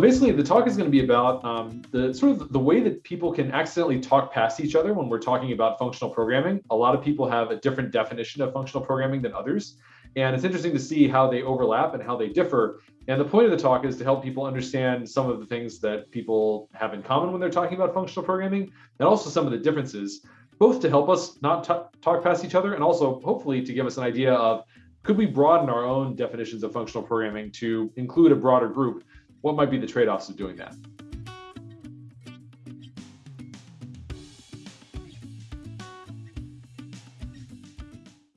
basically the talk is going to be about um, the sort of the way that people can accidentally talk past each other when we're talking about functional programming. A lot of people have a different definition of functional programming than others. And it's interesting to see how they overlap and how they differ. And the point of the talk is to help people understand some of the things that people have in common when they're talking about functional programming, and also some of the differences, both to help us not talk past each other, and also hopefully to give us an idea of could we broaden our own definitions of functional programming to include a broader group? What might be the trade-offs of doing that?